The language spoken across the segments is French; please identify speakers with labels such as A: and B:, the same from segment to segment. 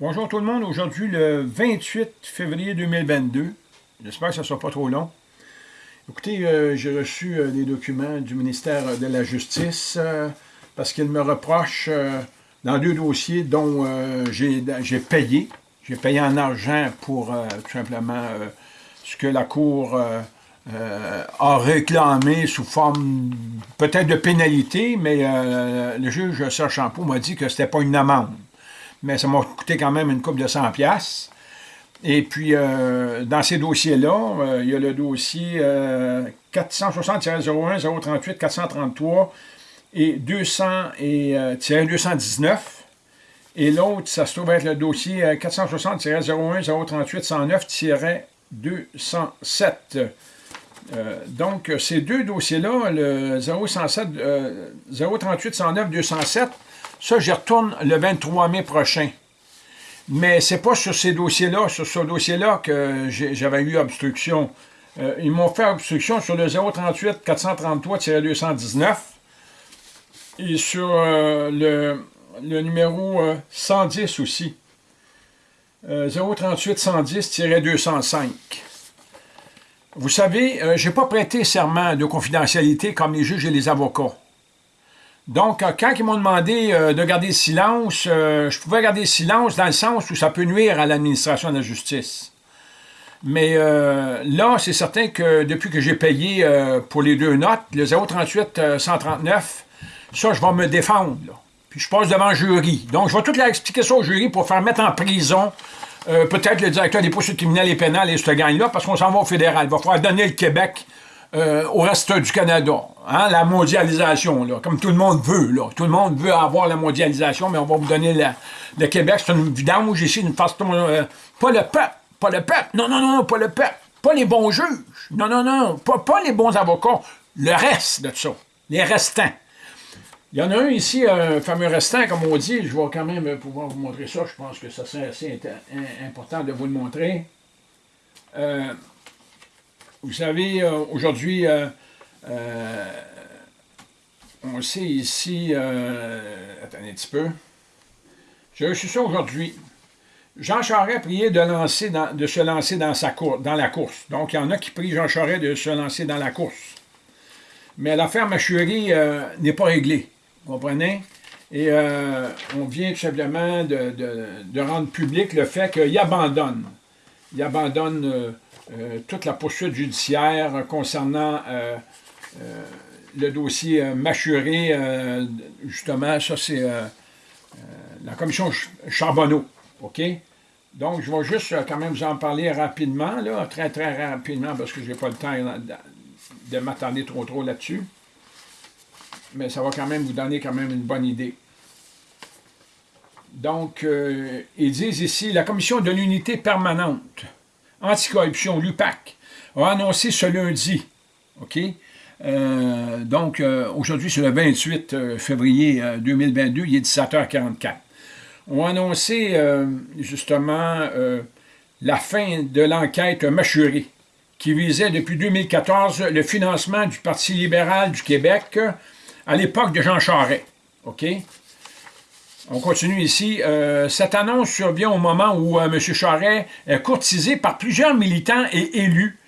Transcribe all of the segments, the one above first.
A: Bonjour tout le monde, aujourd'hui le 28 février 2022. J'espère que ça ne sera pas trop long. Écoutez, euh, j'ai reçu euh, des documents du ministère de la Justice euh, parce qu'il me reproche dans deux dossiers dont j'ai payé. J'ai payé en argent pour tout simplement ce que la Cour a réclamé sous forme peut-être de pénalité, mais le juge Serge Champeau m'a dit que ce n'était pas une amende mais ça m'a coûté quand même une coupe de 100 pièces. Et puis, euh, dans ces dossiers-là, euh, il y a le dossier 460-01, 038, 433 et 200 et, 219. Et l'autre, ça se trouve être le dossier 460-01, 038, 109-207. donc, ces deux dossiers-là, le 037, 038, 109, 207, ça, j'y retourne le 23 mai prochain. Mais c'est pas sur ces dossiers-là, sur ce dossier-là que j'avais eu obstruction. Euh, ils m'ont fait obstruction sur le 038 433-219 et sur euh, le, numéro 110 euh, aussi. 038 110-205. Vous savez, je n'ai pas prêté serment de confidentialité comme les juges et les avocats. Donc, euh, quand ils m'ont demandé euh, de garder le silence, euh, je pouvais garder le silence dans le sens où ça peut nuire à l'administration de la justice. Mais là, c'est certain que depuis que j'ai payé pour les deux notes, le 038-139, ça, je vais me défendre. Puis je passe devant le jury. Donc, je vais tout leur expliquer ça au jury pour faire mettre en prison peut-être le directeur des poursuites criminelles et pénales et ce gang-là, parce qu'on s'en va au fédéral. Il va falloir donner le Québec euh, au reste du Canada. Hein, la mondialisation, là, comme tout le monde veut. Là. Tout le monde veut avoir la mondialisation, mais on va vous donner le Québec. C'est une vidange ici, une façon... Euh, pas le peuple, pas le peuple. Non, non, non, pas le peuple. Pas les bons juges. Non, non, non, pas, pas les bons avocats. Le reste de ça. Les restants. Il y en a un ici, un fameux restant, comme on dit. Je vais quand même pouvoir vous montrer ça. Je pense que ça serait assez important de vous le montrer. Euh, vous savez, euh, aujourd'hui, euh, euh, on sait ici, attendez un petit peu, j'ai reçu ça aujourd'hui. Jean Charest priait de, de se lancer dans, sa dans la course. Donc, il y en a qui prient Jean Charest de se lancer dans la course. Mais l'affaire Machurie n'est pas réglée, vous comprenez? Et on vient tout simplement de, rendre public le fait qu'il abandonne. Il abandonne euh, toute la poursuite judiciaire concernant euh, euh, le dossier Machuré, justement, ça c'est la commission Charbonneau, OK? Donc, je vais juste quand même vous en parler rapidement, là, très très rapidement, parce que je n'ai pas le temps de m'attendre trop trop là-dessus. Mais ça va quand même vous donner quand même une bonne idée. Donc, ils disent ici, la commission de l'unité permanente anticorruption, l'UPAC, a annoncé ce lundi, OK? Euh, donc, euh, aujourd'hui, c'est le 28 euh, février 2022, il est 17h44. On a annoncé, justement, la fin de l'enquête Machuré, qui visait depuis 2014 le financement du Parti libéral du Québec à l'époque de Jean Charest. OK? On continue ici. Euh, cette annonce survient au moment où euh, M. Charest est courtisé par plusieurs militants et élus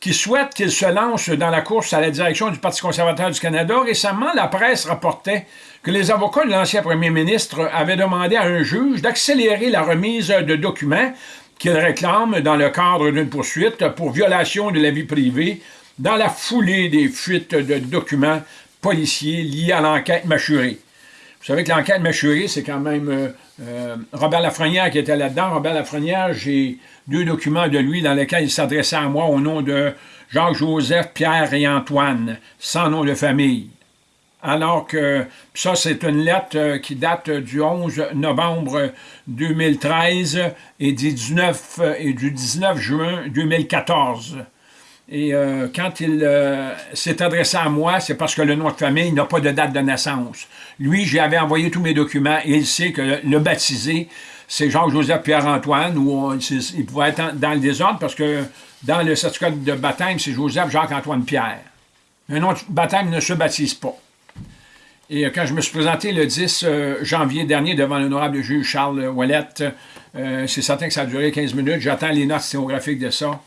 A: qui souhaitent qu'il se lance dans la course à la direction du Parti conservateur du Canada. Récemment, la presse rapportait que les avocats de l'ancien premier ministre avaient demandé à un juge d'accélérer la remise de documents qu'il réclame dans le cadre d'une poursuite pour violation de la vie privée dans la foulée des fuites de documents policiers liés à l'enquête mâchurée. Vous savez que l'enquête Machuré, c'est quand même euh, euh, Robert Lafrenière qui était là-dedans. Robert Lafrenière, j'ai deux documents de lui dans lesquels il s'adressait à moi au nom de Jacques-Joseph, Pierre et Antoine, sans nom de famille. Alors que ça, c'est une lettre euh, qui date du 11 novembre 2013 et du 19, et du 19 juin 2014. Et euh, quand il euh, s'est adressé à moi, c'est parce que le nom de famille n'a pas de date de naissance. Lui, j'avais envoyé tous mes documents et il sait que le, baptisé, c'est Jean-Joseph Pierre-Antoine, ou il pouvait être dans le désordre parce que dans le certificat de baptême, c'est Joseph Jacques-Antoine Pierre. Un nom de baptême ne se baptise pas. Et quand je me suis présenté le 10 janvier dernier devant l'honorable juge Charles Ouellette, c'est certain que ça a duré 15 minutes. J'attends les notes sténographiques de ça.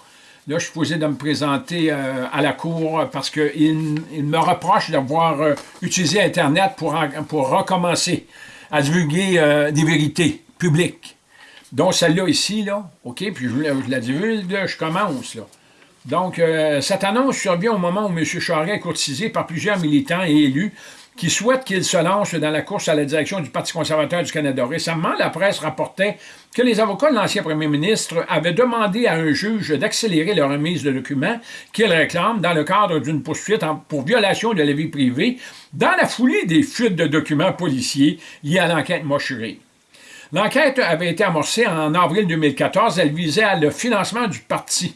A: Là, je suis posé de me présenter à la Cour parce qu'il me reproche d'avoir utilisé Internet pour, recommencer à divulguer des vérités publiques. Donc, celle-là ici, là, OK, puis je, la divulgue, je commence, là. Donc, euh, cette annonce survient au moment où M. Charest est courtisé par plusieurs militants et élus qui souhaitent qu'il se lance dans la course à la direction du Parti conservateur du Canada. Récemment, la presse rapportait que les avocats de l'ancien premier ministre avaient demandé à un juge d'accélérer la remise de documents qu'ils réclament dans le cadre d'une poursuite pour violation de la vie privée dans la foulée des fuites de documents policiers liés à l'enquête mochurée. L'enquête avait été amorcée en avril 2014. Elle visait le financement du Parti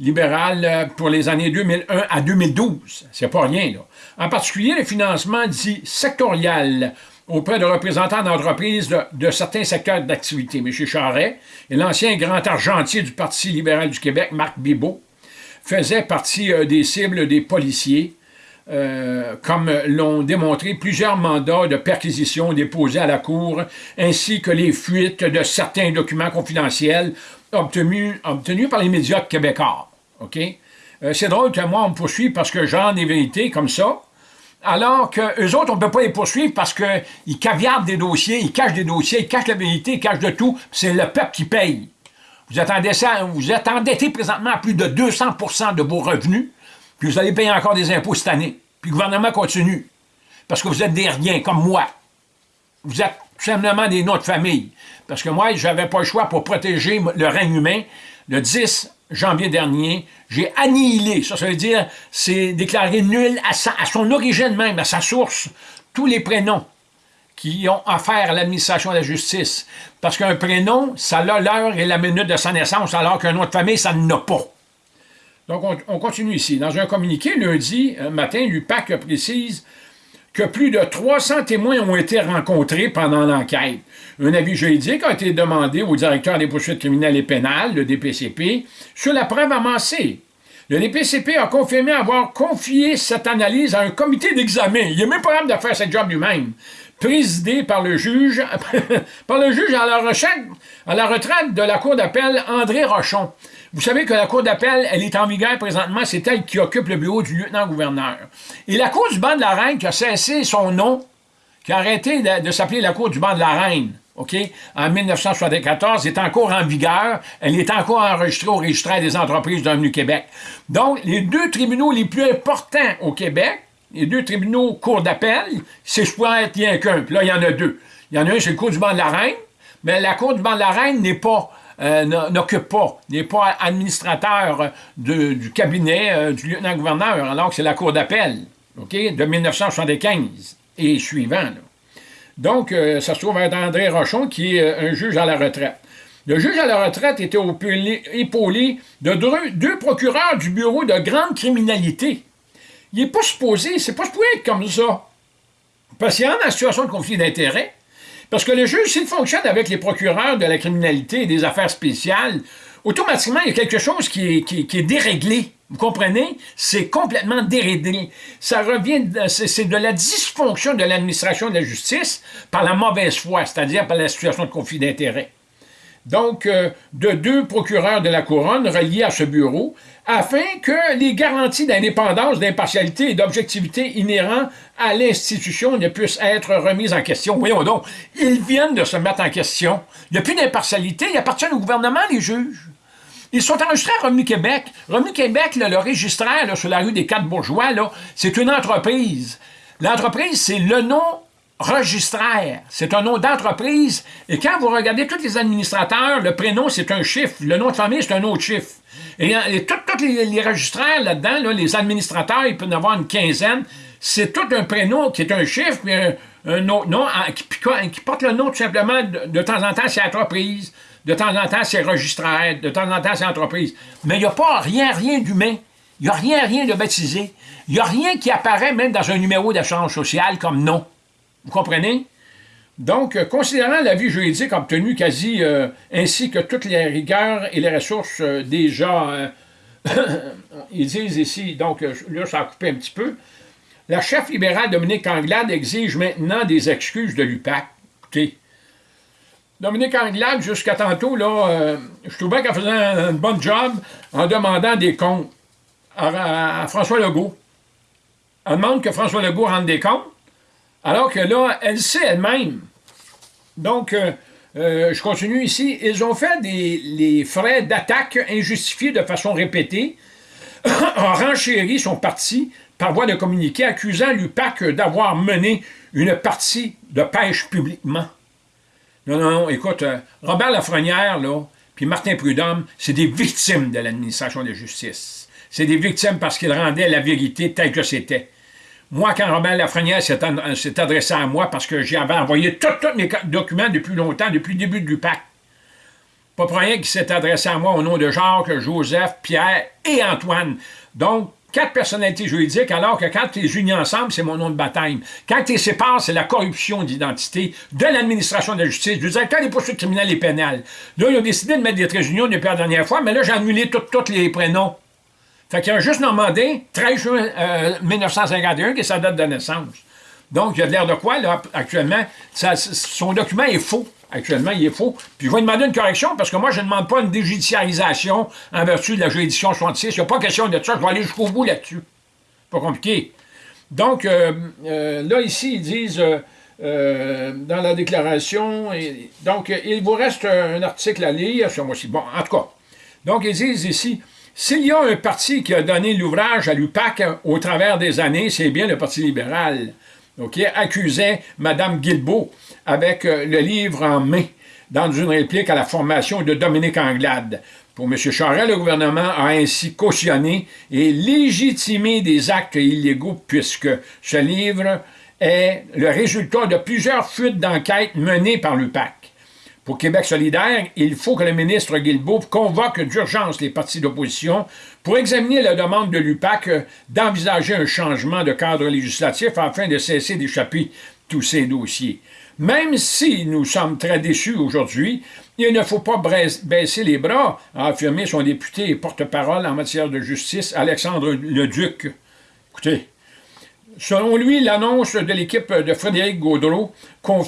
A: libéral euh, pour les années 2001 à 2012. C'est pas rien, là. En particulier, le financement dit sectoriel auprès de représentants d'entreprises de, certains secteurs d'activité. M. Charret et l'ancien grand argentier du Parti libéral du Québec, Marc Bibot, faisaient partie euh, des cibles des policiers euh, comme l'ont démontré plusieurs mandats de perquisition déposés à la Cour, ainsi que les fuites de certains documents confidentiels obtenus par les médias québécois. OK? Euh, c'est drôle que moi, on me poursuive parce que j'en des vérités comme ça, alors qu'eux autres, on ne peut pas les poursuivre parce qu'ils caviardent des dossiers, ils cachent des dossiers, ils cachent la vérité, ils cachent de tout, c'est le peuple qui paye. Vous êtes, vous êtes endetté présentement à plus de 200% de vos revenus, puis vous allez payer encore des impôts cette année. Puis le gouvernement continue. Parce que vous êtes des riens, comme moi. Vous êtes simplement des noms de famille. Parce que moi, je n'avais pas le choix pour protéger le règne humain. Le 10 janvier dernier, j'ai annihilé, ça, ça veut dire, c'est déclaré nul à, son origine même, à sa source, tous les prénoms qui ont affaire à l'administration de la justice. Parce qu'un prénom, ça a l'heure et la minute de sa naissance, alors qu'un nom de famille, ça n'en pas. Donc, on, continue ici. Dans un communiqué, lundi euh, matin, l'UPAC précise plus de 300 témoins ont été rencontrés pendant l'enquête. Un avis juridique a été demandé au directeur des poursuites criminelles et pénales, le DPCP, sur la preuve amassée. Le DPCP a confirmé avoir confié cette analyse à un comité d'examen. Il n'est même pas capable de faire ce job lui-même. Présidé par le juge, par le juge à la, retraite, de la Cour d'appel, André Rochon. Vous savez que la Cour d'appel, elle est en vigueur présentement, c'est elle qui occupe le bureau du lieutenant-gouverneur. Et la Cour du banc de la Reine, qui a cessé son nom, qui a arrêté de, s'appeler la Cour du banc de la Reine, OK, en 1974, est encore en vigueur. Elle est encore enregistrée au registre des entreprises du Québec. Donc, les deux tribunaux les plus importants au Québec, les deux tribunaux Cour d'appel, c'est pourrais être rien qu'un. Puis là, il y en a deux. Il y en a un, c'est le Cour du banc de la Reine, mais la Cour du banc de la Reine n'est pas euh, n'occupe pas, n'est pas administrateur du cabinet euh, du lieutenant-gouverneur, alors que c'est la Cour d'appel, OK, de 1975 et suivant. Donc, euh, ça se trouve être André Rochon, qui est un juge à la retraite. Le juge à la retraite était épaulé de deux, procureurs du bureau de grande criminalité. Il n'est pas supposé, c'est pas supposé être comme ça. Parce qu'il y a une situation de conflit d'intérêts, parce que le juge, s'il fonctionne avec les procureurs de la criminalité et des affaires spéciales, automatiquement, il y a quelque chose qui est, déréglé. Vous comprenez? C'est complètement déréglé. Ça revient, c'est de la dysfonction de l'administration de la justice par la mauvaise foi, c'est-à-dire par la situation de conflit d'intérêts donc euh, de deux procureurs de la Couronne reliés à ce bureau, afin que les garanties d'indépendance, d'impartialité et d'objectivité inhérents à l'institution ne puissent être remises en question. Voyons donc, ils viennent de se mettre en question. Il n'y a plus d'impartialité, ils appartiennent au gouvernement, les juges. Ils sont enregistrés à Revenu Québec. Revenu Québec, le registraire sur la rue des Quatre Bourgeois, c'est une entreprise. L'entreprise, c'est le nom registraire. C'est un nom d'entreprise. Et quand vous regardez tous les administrateurs, le prénom, c'est un chiffre. Le nom de famille, c'est un autre chiffre. Et, tous les, registraires là-dedans, les administrateurs, ils peuvent en avoir une quinzaine. C'est tout un prénom qui est un chiffre, puis un, autre nom qui, porte le nom tout simplement de, temps en temps, c'est entreprise. De temps en temps, c'est registraire. De temps en temps, c'est entreprise. Mais il n'y a pas rien, rien d'humain. Il n'y a rien, rien de baptisé. Il n'y a rien qui apparaît même dans un numéro d'assurance sociale comme nom. Vous comprenez? Donc, euh, considérant l'avis juridique obtenu quasi euh, ainsi que toutes les rigueurs et les ressources euh, déjà, ils disent ici, donc là, ça a coupé un petit peu, La chef libérale Dominique Anglade exige maintenant des excuses de l'UPAC. Écoutez, Dominique Anglade, jusqu'à tantôt, là, je trouvais qu'elle faisait un, bon job en demandant des comptes à, François Legault. Elle demande que François Legault rende des comptes, alors que là, elle sait elle-même. Donc, euh, euh, je continue ici. Ils ont fait des les frais d'attaque injustifiés de façon répétée, ont renchéri son parti par voie de communiqué, accusant l'UPAC d'avoir mené une partie de pêche publiquement. Non, non, non, écoute, euh, Robert Lafrenière, là, puis Martin Prudhomme, c'est des victimes de l'administration de justice. C'est des victimes parce qu'ils rendaient la vérité telle que c'était. Moi, quand Robert Lafrenière s'est adressé à moi parce que j'avais envoyé tous mes documents depuis longtemps, depuis le début de l'UPAC, pas pour rien qu'il s'est adressé à moi au nom de Jacques, Joseph, Pierre et Antoine. Donc, quatre personnalités juridiques, alors que quand tu les unis ensemble, c'est mon nom de baptême. Quand tu les sépares, c'est la corruption d'identité de l'administration de la justice, du directeur des poursuites criminelles et pénales. Là, ils ont décidé de mettre des traits unions depuis la dernière fois, mais là, j'ai annulé tous les prénoms. Fait qu'il y a un juste Normandin, 13 juin 1951, euh, qui est sa date de naissance. Donc, il y a de l'air de quoi, là, actuellement? son document est faux. Actuellement, il est faux. Puis je vais demander une correction, parce que moi, je ne demande pas une déjudiciarisation en vertu de la juridiction 66. Il n'y a pas question de ça. Je vais aller jusqu'au bout là-dessus. Pas compliqué. Donc, euh, euh, là, ici, ils disent... dans la déclaration. donc, il vous reste un article à lire sur moi aussi. Bon, en tout cas. Donc, ils disent ici, s'il y a un parti qui a donné l'ouvrage à l'UPAC au travers des années, c'est bien le Parti libéral, qui accusait Mme Guilbeault avec euh, le livre en main dans une réplique à la formation de Dominique Anglade. Pour M. Charest, le gouvernement a ainsi cautionné et légitimé des actes illégaux puisque ce livre est le résultat de plusieurs fuites d'enquête menées par l'UPAC. Pour Québec solidaire, il faut que le ministre Guilbeault convoque d'urgence les partis d'opposition pour examiner la demande de l'UPAC d'envisager un changement de cadre législatif afin de cesser d'échapper tous ces dossiers. Même si nous sommes très déçus aujourd'hui, il ne faut pas baisser les bras, a affirmé son député et porte-parole en matière de justice, Alexandre Leduc. Écoutez, Selon lui, l'annonce de l'équipe de Frédéric Gaudreau,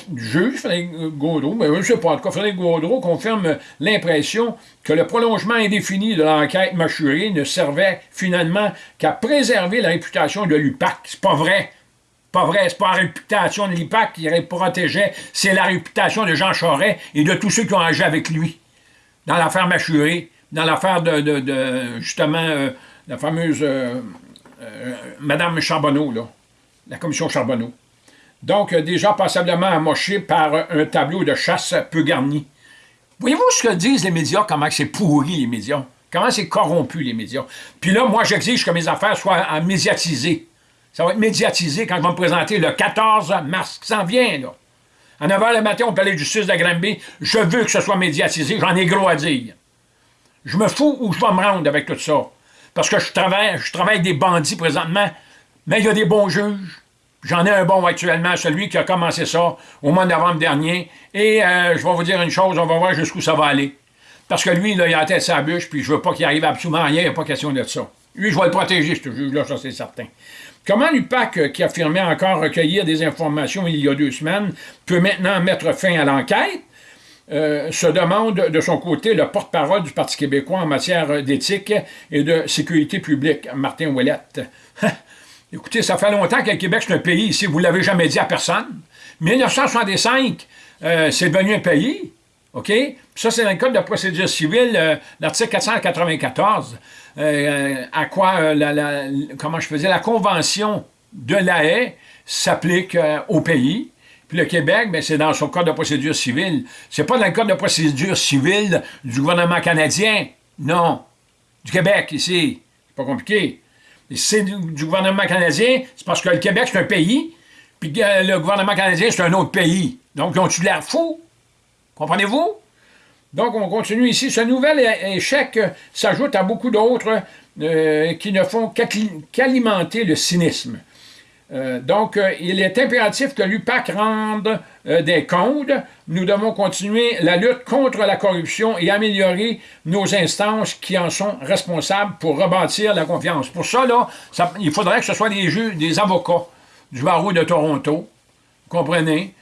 A: du juge Frédéric Gaudreau, mais je ne sais pas, en tout cas, Frédéric Gaudreau confirme l'impression que le prolongement indéfini de l'enquête mâchurée ne servait finalement qu'à préserver la réputation de l'UPAC. C'est pas vrai. Pas vrai, c'est pas la réputation de l'UPAC qui protégeait, c'est la réputation de Jean Charest et de tous ceux qui ont agi avec lui. Dans l'affaire mâchurée, dans l'affaire de, justement, euh, la fameuse... Euh, euh, Madame Charbonneau, là, la commission Charbonneau. Donc, euh, déjà passablement amoché par un tableau de chasse peu garni. Voyez-vous ce que disent les médias, comment c'est pourri les médias, comment c'est corrompu les médias? Puis là, moi, j'exige que mes affaires soient médiatisées. Ça va être médiatisé quand je vais me présenter le 14 mars, qui s'en vient, là. À 9h le matin, au palais de justice de Granby, je veux que ce soit médiatisé, j'en ai gros à. Je me fous où je vais me rendre avec tout ça parce que je travaille, je travaille avec des bandits présentement, mais il y a des bons juges. J'en ai un bon actuellement, celui qui a commencé ça au mois de novembre dernier. Et euh, je vais vous dire une chose, on va voir jusqu'où ça va aller. Parce que lui, il a la tête sa bûche, puis je veux pas qu'il arrive absolument rien, il n'y a pas question de ça. Lui, je vais le protéger, ce juge-là, ça c'est certain. Comment l'UPAC, euh, qui affirmait encore recueillir des informations il y a deux semaines, peut maintenant mettre fin à l'enquête? Euh, se demande de son côté le porte-parole du Parti québécois en matière d'éthique et de sécurité publique, Martin Ouellette. Écoutez, ça fait longtemps que le Québec, c'est un pays ici, vous ne l'avez jamais dit à personne. 1965, euh, c'est devenu un pays, OK? Ça, c'est dans le Code de procédure civile, euh, l'article 494, à quoi, la, comment je faisais, la Convention de la haie s'applique au pays. Puis le Québec, ben, c'est dans son code de procédure civile. C'est pas dans le code de procédure civile du gouvernement canadien. Non. Du Québec, ici. C'est pas compliqué. C'est du, gouvernement canadien, c'est parce que le Québec, c'est un pays, puis le gouvernement canadien, c'est un autre pays. Donc, ils ont-tu l'air fous? Comprenez-vous? Donc, on continue ici. Ce nouvel échec s'ajoute à beaucoup d'autres euh, qui ne font qu'alimenter le cynisme. Euh, donc, euh, il est impératif que l'UPAC rende euh, des comptes. Nous devons continuer la lutte contre la corruption et améliorer nos instances qui en sont responsables pour rebâtir la confiance. Pour ça, là, il faudrait que ce soit des juges, des avocats du barreau de Toronto, comprenez,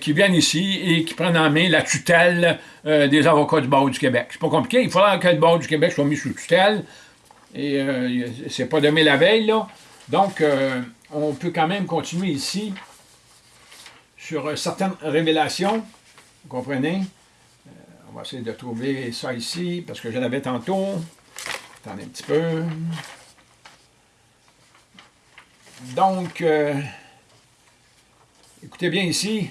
A: qui viennent ici et qui prennent en main la tutelle des avocats du barreau du Québec. C'est pas compliqué. Il faudra que le barreau du Québec soit mis sous tutelle. Et c'est pas demain la veille, là. Donc, on peut quand même continuer ici sur euh, certaines révélations. Vous comprenez? Euh, on va essayer de trouver ça ici, parce que je l'avais tantôt. Attendez un petit peu. Donc, euh, écoutez bien ici.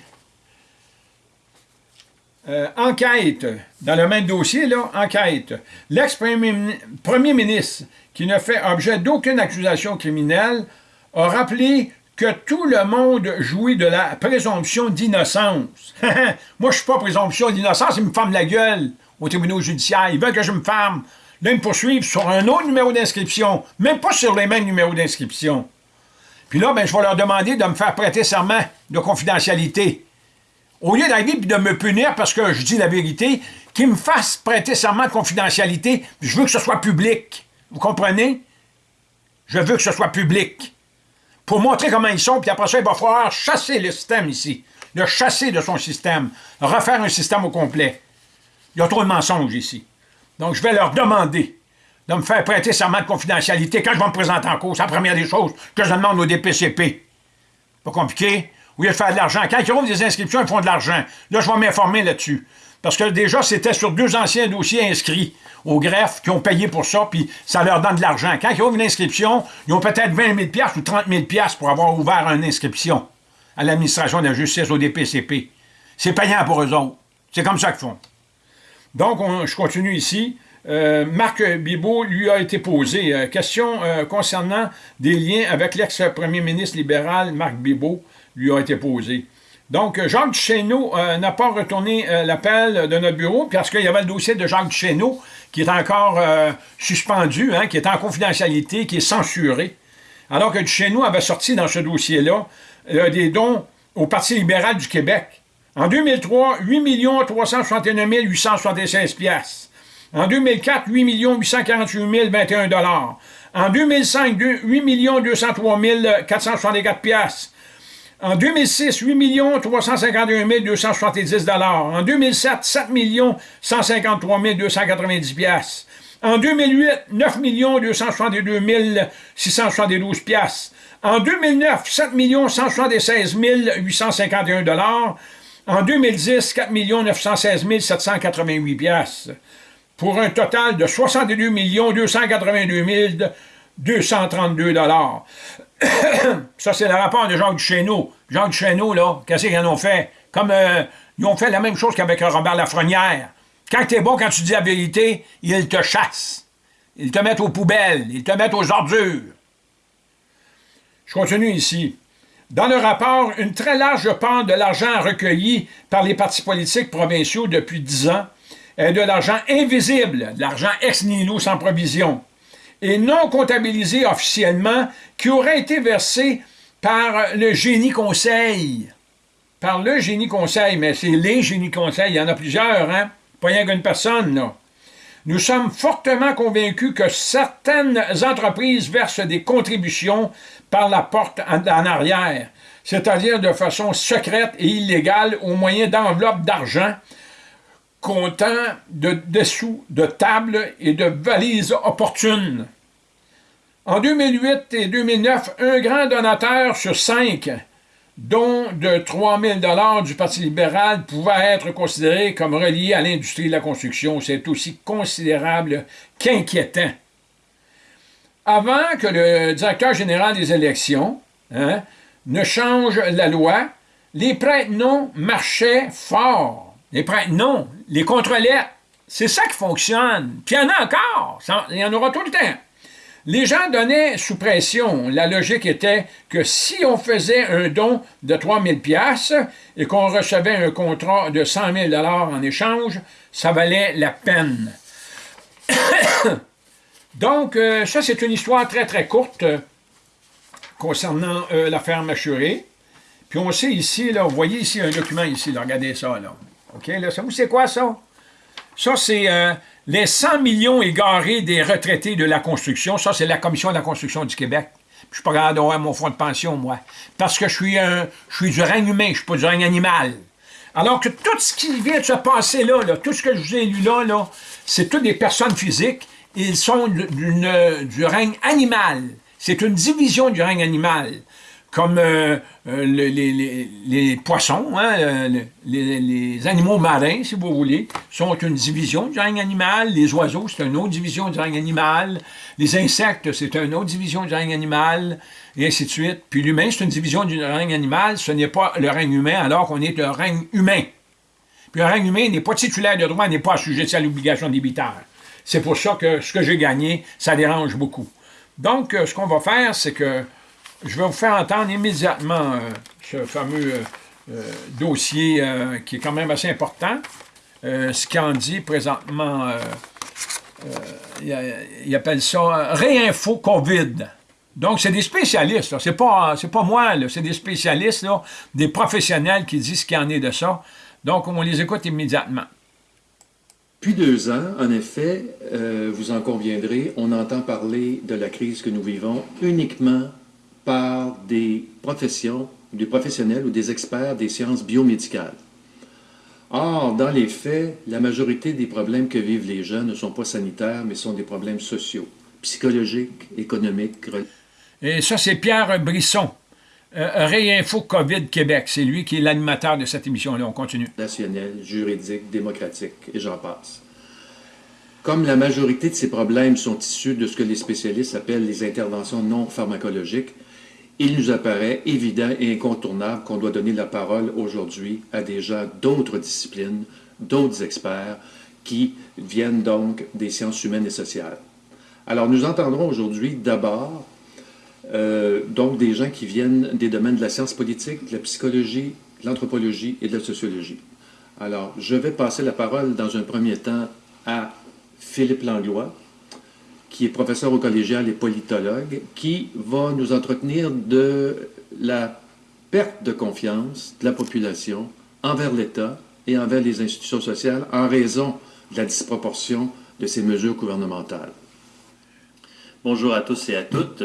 A: enquête, dans le même dossier, là, enquête. L'ex-premier ministre, qui ne fait objet d'aucune accusation criminelle, a rappelé que tout le monde jouit de la présomption d'innocence. Moi, je suis pas présomption d'innocence, ils me ferment la gueule au tribunal judiciaire. Ils veulent que je me ferme. Là, ils me poursuivent sur un autre numéro d'inscription, même pas sur les mêmes numéros d'inscription. Puis là, ben, je vais leur demander de me faire prêter serment de confidentialité. Au lieu d'arriver et de me punir parce que je dis la vérité, qu'ils me fassent prêter serment de confidentialité, je veux que ce soit public. Vous comprenez? Je veux que ce soit public pour montrer comment ils sont, puis après ça, il va falloir chasser le système ici, le chasser de son système, refaire un système au complet. Il y a trop de mensonges ici. Donc, je vais leur demander de me faire prêter serment de confidentialité quand je vais me présenter en cause. C'est la première des choses que je demande au DPCP. Pas compliqué? Au lieu de faire de l'argent. Quand ils ouvrent des inscriptions, ils font de l'argent. Là, je vais m'informer là-dessus. Parce que déjà, c'était sur deux anciens dossiers inscrits au greffe qui ont payé pour ça, puis ça leur donne de l'argent. Quand ils ouvrent une inscription, ils ont peut-être 20 000 ou 30 000 pour avoir ouvert une inscription à l'administration de la justice, au DPCP. C'est payant pour eux autres. C'est comme ça qu'ils font. Donc, je continue ici. Euh, Marc Bibot lui a été posé. Euh, question euh, concernant des liens avec l'ex-premier ministre libéral Marc Bibot lui a été posée. Donc, Jacques Duchesneau n'a pas retourné l'appel de notre bureau parce qu'il y avait le dossier de Jacques Duchesneau qui est encore euh, suspendu, hein, qui est en confidentialité, qui est censuré. Alors que nous avait sorti dans ce dossier-là euh, des dons au Parti libéral du Québec. En 2003, 8 361 876 pièces. En 2004, 8 848 021 En 2005, 8 203 464 pièces. En 2006, 8 351 270 En 2007, 7 153 290 pièces. En 2008, 9 262 672 pièces. En 2009, 7 176 851 En 2010, 4 916 788 pièces. Pour un total de 62 282 232 Ça, c'est le rapport de Jacques Duchesneau. Jacques Duchesneau, là, qu'est-ce qu'ils en ont fait? Comme euh, ils ont fait la même chose qu'avec Robert Lafrenière. Quand t'es bon, quand tu dis la vérité, ils te chassent. Ils te mettent aux poubelles. Ils te mettent aux ordures. Je continue ici. Dans le rapport, une très large part de l'argent recueilli par les partis politiques provinciaux depuis dix ans est de l'argent invisible, de l'argent ex nihilo sans provision et non comptabilisé officiellement qui aurait été versé par le génie conseil. Par le génie conseil, mais c'est les génies conseils, il y en a plusieurs, hein? Pas rien qu'une personne, là. Nous sommes fortement convaincus que certaines entreprises versent des contributions par la porte en, arrière, c'est-à-dire de façon secrète et illégale au moyen d'enveloppes d'argent comptant de dessous de tables et de valises opportunes. En 2008 et 2009, un grand donateur sur cinq, dont de 3 000 du Parti libéral, pouvait être considéré comme relié à l'industrie de la construction. C'est aussi considérable qu'inquiétant. Avant que le directeur général des élections hein, ne change la loi, les prêtres non marchaient fort. Les non, les contre-lettres. C'est ça qui fonctionne. Puis il y en a encore. Il y en aura tout le temps. Les gens donnaient sous pression. La logique était que si on faisait un don de 3000 pièces et qu'on recevait un contrat de 100 000 en échange, ça valait la peine. Donc, euh, ça, c'est une histoire très, très courte concernant euh, l'affaire Machuré. Puis on sait ici, là, vous voyez ici un document ici, regardez ça. OK, là, ça vous c'est quoi ça? Ça, c'est euh, les 100 millions égarés des retraités de la construction. Ça, c'est la Commission de la construction du Québec. Je suis pas capable d'avoir mon fonds de pension, moi. Parce que je suis, un, je suis du règne humain, je suis pas du règne animal. Alors que tout ce qui vient de se passer là, tout ce que je vous ai lu là c'est toutes des personnes physiques. Ils sont du règne animal. C'est une division du règne animal comme euh, euh, les, poissons, hein, euh, les, animaux marins, si vous voulez, sont une division du règne animal. Les oiseaux, c'est une autre division du règne animal. Les insectes, c'est une autre division du règne animal, et ainsi de suite. Puis l'humain, c'est une division du règne animal. Ce n'est pas le règne humain, alors qu'on est le règne humain. Puis le règne humain n'est pas titulaire de droit, n'est pas assujetti à l'obligation débitaire. C'est pour ça que ce que j'ai gagné, ça dérange beaucoup. Donc, ce qu'on va faire, c'est que je vais vous faire entendre immédiatement euh, ce fameux euh, euh, dossier qui est quand même assez important. ce qu'il en dit présentement, il, appelle ça Réinfo COVID. Donc, c'est des spécialistes, c'est pas, pas moi, c'est des spécialistes, des professionnels qui disent ce qu'il en est de ça. Donc, on les écoute immédiatement.
B: Depuis deux ans, en effet, vous en conviendrez, on entend parler de la crise que nous vivons uniquement par des professions, des professionnels ou des experts des sciences biomédicales. Or, dans les faits, la majorité des problèmes que vivent les jeunes ne sont pas sanitaires, mais sont des problèmes sociaux, psychologiques, économiques.
A: Et ça, c'est Pierre Brisson, euh, Réinfo COVID Québec. C'est lui qui est l'animateur de cette émission-là. On continue.
B: National, juridique, démocratique, et j'en passe. Comme la majorité de ces problèmes sont issus de ce que les spécialistes appellent les interventions non pharmacologiques, il nous apparaît évident et incontournable qu'on doit donner la parole aujourd'hui à des gens d'autres disciplines, d'autres experts, qui viennent donc des sciences humaines et sociales. Alors nous entendrons aujourd'hui d'abord euh, donc des gens qui viennent des domaines de la science politique, de la psychologie, de l'anthropologie et de la sociologie. Alors, je vais passer la parole dans un premier temps à Philippe Langlois, qui est professeur au collégial et politologue, qui va nous entretenir de la perte de confiance de la population envers l'État et envers les institutions sociales en raison de la disproportion de ces mesures gouvernementales.
C: Bonjour à tous et à toutes.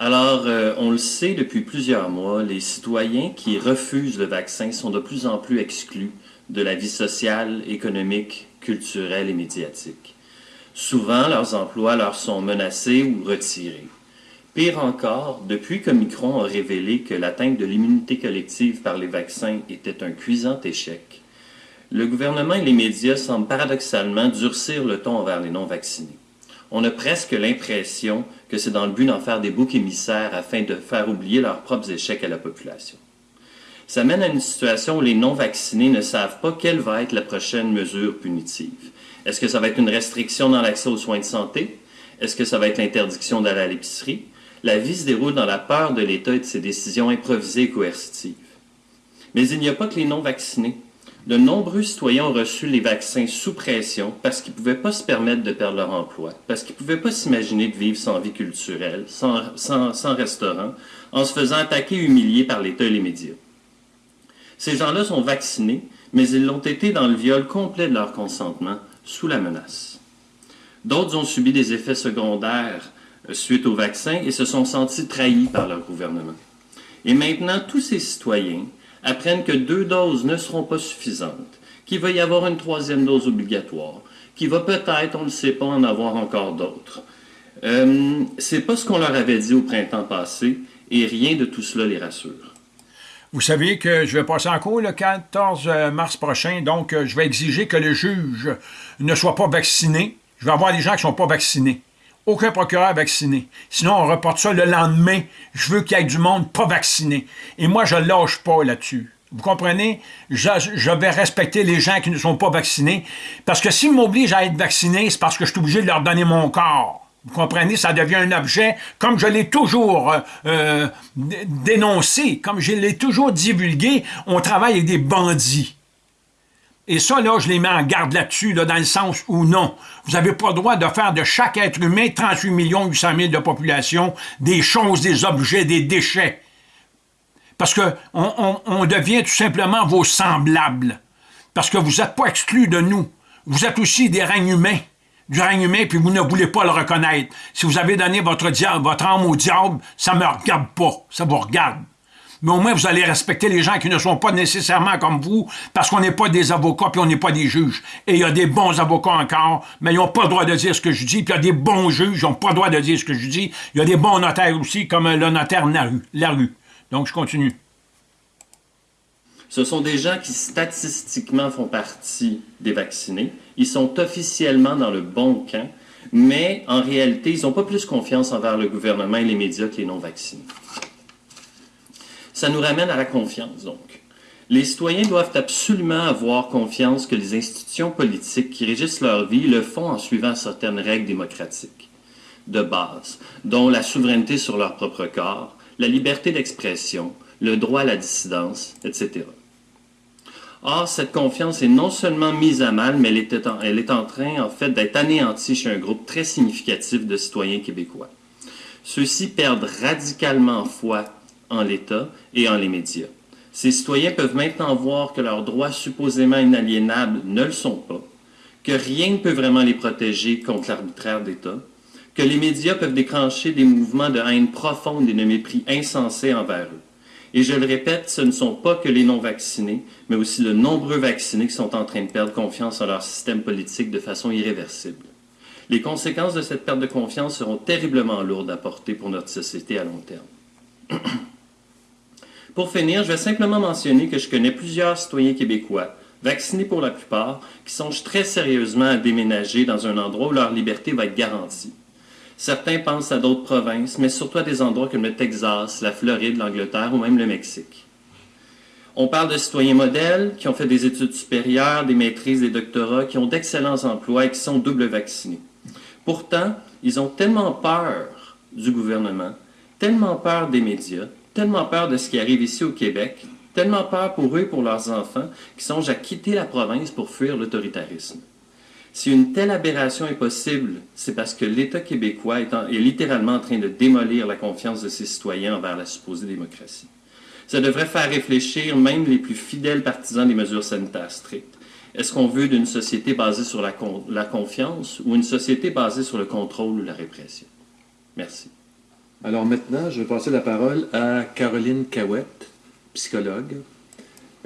C: Alors, euh, on le sait depuis plusieurs mois, les citoyens qui refusent le vaccin sont de plus en plus exclus de la vie sociale, économique, culturelle et médiatique. Souvent, leurs emplois leur sont menacés ou retirés. Pire encore, depuis que Micron a révélé que l'atteinte de l'immunité collective par les vaccins était un cuisant échec, le gouvernement et les médias semblent paradoxalement durcir le ton envers les non-vaccinés. On a presque l'impression que c'est dans le but d'en faire des boucs émissaires afin de faire oublier leurs propres échecs à la population. Ça mène à une situation où les non-vaccinés ne savent pas quelle va être la prochaine mesure punitive. Est-ce que ça va être une restriction dans l'accès aux soins de santé? Est-ce que ça va être l'interdiction d'aller à l'épicerie? La vie se déroule dans la peur de l'État et de ses décisions improvisées et coercitives. Mais il n'y a pas que les non-vaccinés. De nombreux citoyens ont reçu les vaccins sous pression parce qu'ils ne pouvaient pas se permettre de perdre leur emploi, parce qu'ils ne pouvaient pas s'imaginer de vivre sans vie culturelle, sans, sans restaurant, en se faisant attaquer et humilier par l'État et les médias. Ces gens-là sont vaccinés, mais ils l'ont été dans le viol complet de leur consentement, sous la menace. D'autres ont subi des effets secondaires euh, suite au vaccin et se sont sentis trahis par leur gouvernement. Et maintenant, tous ces citoyens apprennent que deux doses ne seront pas suffisantes, qu'il va y avoir une troisième dose obligatoire, qu'il va peut-être, on ne sait pas, en avoir encore d'autres. Euh, c'est pas ce qu'on leur avait dit au printemps passé, et rien de tout cela les rassure.
A: Vous savez que je vais passer en cours le 14 mars prochain, donc euh, je vais exiger que le juge ne soit pas vacciné. Je vais avoir des gens qui ne sont pas vaccinés. Aucun procureur vacciné. Sinon, on reporte ça le lendemain. Je veux qu'il y ait du monde pas vacciné. Et moi, je ne lâche pas là-dessus. Vous comprenez? Je, je, vais respecter les gens qui ne sont pas vaccinés. Parce que s'ils m'obligent à être vacciné, c'est parce que je suis obligé de leur donner mon corps. Vous comprenez, ça devient un objet, comme je l'ai toujours euh, euh, dénoncé, comme je l'ai toujours divulgué, on travaille avec des bandits. Et ça, là, je les mets en garde là-dessus, là, dans le sens où non. Vous n'avez pas le droit de faire de chaque être humain, 38 millions 800 000 de population, des choses, des objets, des déchets. Parce que on, devient tout simplement vos semblables. Parce que vous n'êtes pas exclus de nous. Vous êtes aussi des règnes humains. Du règne humain, puis vous ne voulez pas le reconnaître. Si vous avez donné votre, âme au diable, ça ne me regarde pas. Ça vous regarde mais au moins vous allez respecter les gens qui ne sont pas nécessairement comme vous, parce qu'on n'est pas des avocats puis on n'est pas des juges. Et il y a des bons avocats encore, mais ils n'ont pas le droit de dire ce que je dis, puis il y a des bons juges, ils n'ont pas le droit de dire ce que je dis. Il y a des bons notaires aussi, comme le notaire Larue. Donc je continue.
C: Ce sont des gens qui statistiquement font partie des vaccinés. Ils sont officiellement dans le bon camp, mais en réalité, ils n'ont pas plus confiance envers le gouvernement et les médias que les non-vaccinés. Ça nous ramène à la confiance, donc. Les citoyens doivent absolument avoir confiance que les institutions politiques qui régissent leur vie le font en suivant certaines règles démocratiques de base, dont la souveraineté sur leur propre corps, la liberté d'expression, le droit à la dissidence, etc. Or, cette confiance est non seulement mise à mal, mais elle est en, elle est en train, en fait, d'être anéantie chez un groupe très significatif de citoyens québécois. Ceux-ci perdent radicalement foi en l'État et en les médias. Ces citoyens peuvent maintenant voir que leurs droits supposément inaliénables ne le sont pas, que rien ne peut vraiment les protéger contre l'arbitraire d'État, que les médias peuvent déclencher des mouvements de haine profonde et de mépris insensés envers eux. Et je le répète, ce ne sont pas que les non-vaccinés, mais aussi de nombreux vaccinés qui sont en train de perdre confiance en leur système politique de façon irréversible. Les conséquences de cette perte de confiance seront terriblement lourdes à porter pour notre société à long terme. Pour finir, je vais simplement mentionner que je connais plusieurs citoyens québécois, vaccinés pour la plupart, qui songent très sérieusement à déménager dans un endroit où leur liberté va être garantie. Certains pensent à d'autres provinces, mais surtout à des endroits comme le Texas, la Floride, l'Angleterre ou même le Mexique. On parle de citoyens modèles qui ont fait des études supérieures, des maîtrises, des doctorats, qui ont d'excellents emplois et qui sont double vaccinés. Pourtant, ils ont tellement peur du gouvernement, tellement peur des médias, tellement peur de ce qui arrive ici au Québec, tellement peur pour eux et pour leurs enfants, qu'ils songent à quitter la province pour fuir l'autoritarisme. Si une telle aberration est possible, c'est parce que l'État québécois est, littéralement en train de démolir la confiance de ses citoyens envers la supposée démocratie. Ça devrait faire réfléchir même les plus fidèles partisans des mesures sanitaires strictes. Est-ce qu'on veut d'une société basée sur la, la confiance ou une société basée sur le contrôle ou la répression? Merci.
B: Alors maintenant, je vais passer la parole à Caroline Cahouette, psychologue.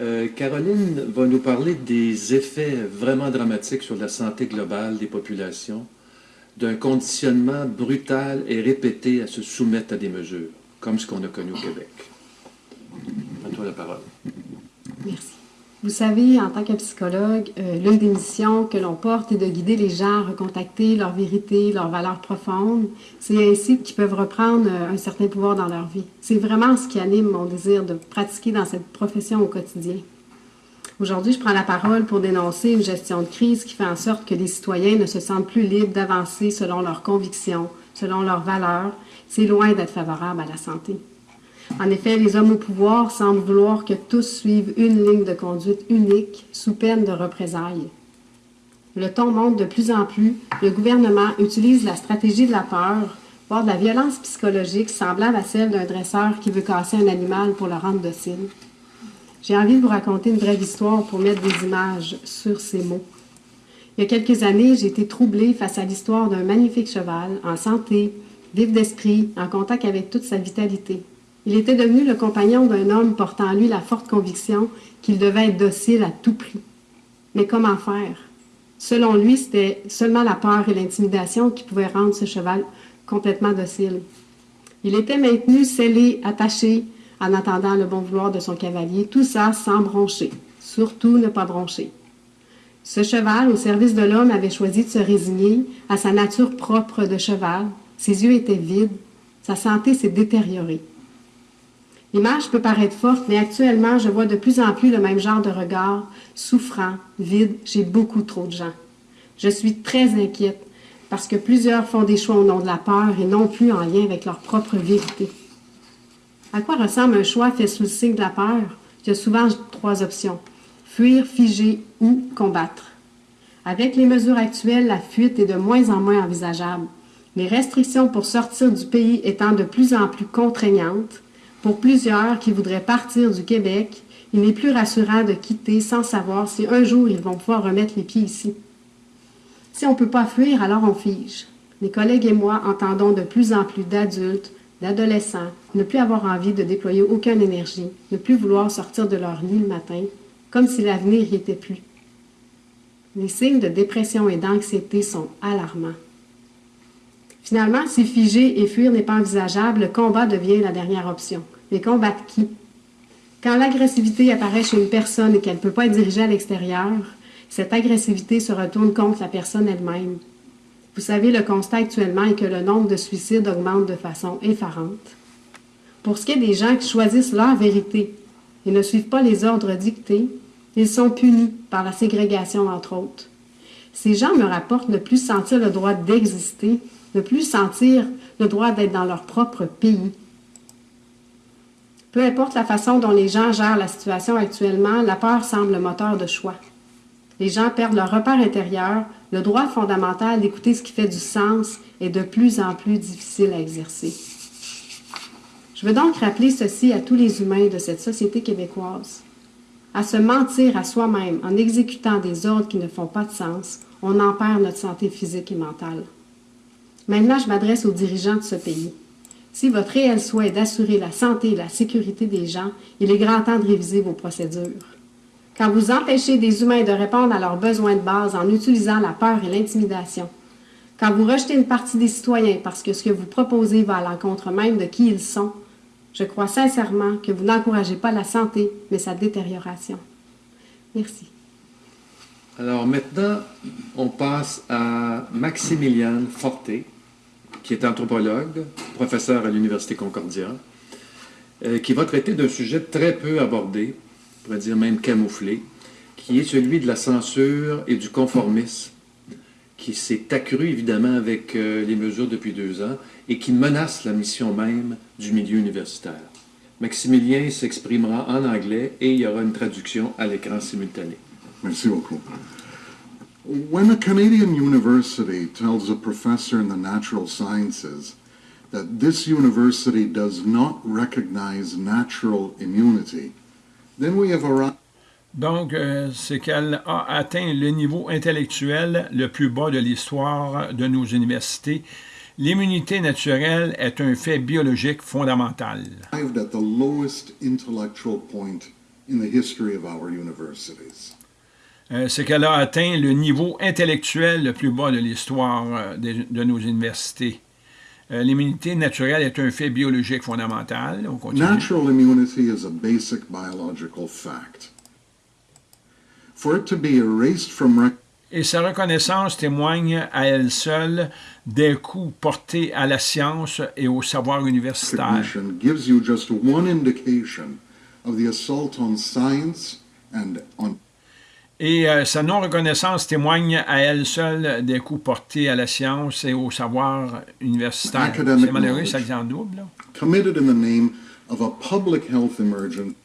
B: Euh, Caroline va nous parler des effets vraiment dramatiques sur la santé globale des populations, d'un conditionnement brutal et répété à se soumettre à des mesures, comme ce qu'on a connu au Québec. À toi la parole.
D: Merci. Vous savez, en tant que psychologue, euh, l'une des missions que l'on porte est de guider les gens à recontacter leur vérité, leurs valeurs profondes. C'est ainsi qu'ils peuvent reprendre euh, un certain pouvoir dans leur vie. C'est vraiment ce qui anime mon désir de pratiquer dans cette profession au quotidien. Aujourd'hui, je prends la parole pour dénoncer une gestion de crise qui fait en sorte que les citoyens ne se sentent plus libres d'avancer selon leurs convictions, selon leurs valeurs. C'est loin d'être favorable à la santé. En effet, les hommes au pouvoir semblent vouloir que tous suivent une ligne de conduite unique sous peine de représailles. Le ton monte de plus en plus. Le gouvernement utilise la stratégie de la peur, voire de la violence psychologique semblable à celle d'un dresseur qui veut casser un animal pour le rendre docile. J'ai envie de vous raconter une brève histoire pour mettre des images sur ces mots. Il y a quelques années, j'ai été troublée face à l'histoire d'un magnifique cheval, en santé, vif d'esprit, en contact avec toute sa vitalité. Il était devenu le compagnon d'un homme portant en lui la forte conviction qu'il devait être docile à tout prix. Mais comment faire? Selon lui, c'était seulement la peur et l'intimidation qui pouvaient rendre ce cheval complètement docile. Il était maintenu, scellé, attaché, en attendant le bon vouloir de son cavalier, tout ça sans broncher. Surtout ne pas broncher. Ce cheval, au service de l'homme, avait choisi de se résigner à sa nature propre de cheval. Ses yeux étaient vides, sa santé s'est détériorée. L'image peut paraître forte, mais actuellement, je vois de plus en plus le même genre de regard, souffrant, vide, chez beaucoup trop de gens. Je suis très inquiète parce que plusieurs font des choix au nom de la peur et non plus en lien avec leur propre vérité. À quoi ressemble un choix fait sous le signe de la peur? Il y a souvent trois options. fuir, figer ou combattre. Avec les mesures actuelles, la fuite est de moins en moins envisageable. Les restrictions pour sortir du pays étant de plus en plus contraignantes, pour plusieurs qui voudraient partir du Québec, il n'est plus rassurant de quitter sans savoir si un jour ils vont pouvoir remettre les pieds ici. Si on ne peut pas fuir, alors on fige. Mes collègues et moi entendons de plus en plus d'adultes, d'adolescents, ne plus avoir envie de déployer aucune énergie, ne plus vouloir sortir de leur lit le matin, comme si l'avenir n'y était plus. Les signes de dépression et d'anxiété sont alarmants. Finalement, si figer et fuir n'est pas envisageable, le combat devient la dernière option. Mais combattre qui? Quand l'agressivité apparaît chez une personne et qu'elle ne peut pas être dirigée à l'extérieur, cette agressivité se retourne contre la personne elle-même. Vous savez, le constat actuellement est que le nombre de suicides augmente de façon effarante. Pour ce qui est des gens qui choisissent leur vérité et ne suivent pas les ordres dictés, ils sont punis par la ségrégation, entre autres. Ces gens me rapportent ne plus sentir le droit d'exister, ne plus sentir le droit d'être dans leur propre pays. Peu importe la façon dont les gens gèrent la situation actuellement, la peur semble le moteur de choix. Les gens perdent leur repère intérieur, le droit fondamental d'écouter ce qui fait du sens est de plus en plus difficile à exercer. Je veux donc rappeler ceci à tous les humains de cette société québécoise. À se mentir à soi-même en exécutant des ordres qui ne font pas de sens, on en perd notre santé physique et mentale. Maintenant, je m'adresse aux dirigeants de ce pays. Si votre réel souhait est d'assurer la santé et la sécurité des gens, il est grand temps de réviser vos procédures. Quand vous empêchez des humains de répondre à leurs besoins de base en utilisant la peur et l'intimidation, quand vous rejetez une partie des citoyens parce que ce que vous proposez va à l'encontre même de qui ils sont, je crois sincèrement que vous n'encouragez pas la santé, mais sa détérioration. Merci.
B: Alors maintenant, on passe à Maximiliane Forté, qui est anthropologue, professeur à l'Université Concordia, euh, qui va traiter d'un sujet très peu abordé, on pourrait dire même camouflé, qui est celui de la censure et du conformisme, qui s'est accru évidemment avec euh, les mesures depuis deux ans et qui menace la mission même du milieu universitaire. Maximilien s'exprimera en anglais et il y aura une traduction à l'écran simultané.
E: Merci beaucoup. When a Canadian university tells a professor in the natural sciences that this university does not recognize natural immunity, then we have arrived.
A: Donc, euh, c'est qu'elle a atteint le niveau intellectuel le plus bas de l'histoire de nos universités. L'immunité naturelle est un fait biologique fondamental.
E: at the lowest intellectual point in the history of our universities.
A: Euh, c'est qu'elle a atteint le niveau intellectuel le plus bas de l'histoire euh, de, de nos universités. Euh, L'immunité naturelle est un fait biologique fondamental. On continue.
E: Natural immunity is a basic biological fact. For it to be erased from rec-
A: Et sa reconnaissance témoigne à elle seule des coups portés à la science et au savoir universitaire.
E: recognition gives you just one indication of the assault on science and on
A: Et euh, sa non-reconnaissance témoigne à elle seule des coups portés à la science et au savoir universitaire. C'est malheureux, ça vient en double. là.
E: committed in the name of a public health emergency